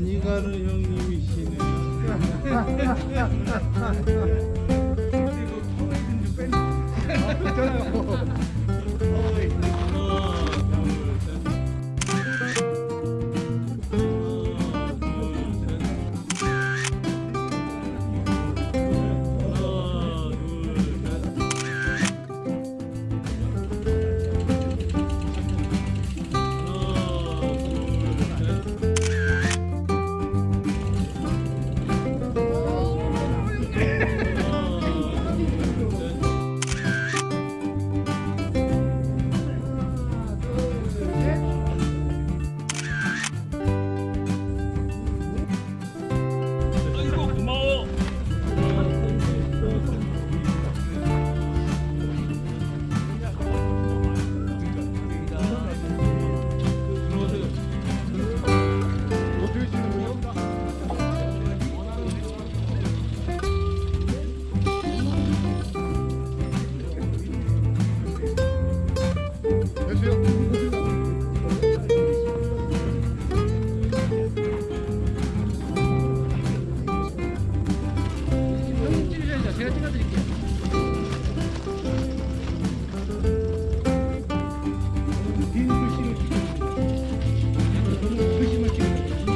가니가루 형님이시네. 그리고 아, 있는 줄 뺀. 제가 찍어드릴게요. 빈 글씨를 찍어드릴게요. 글씨만 찍어드릴게요.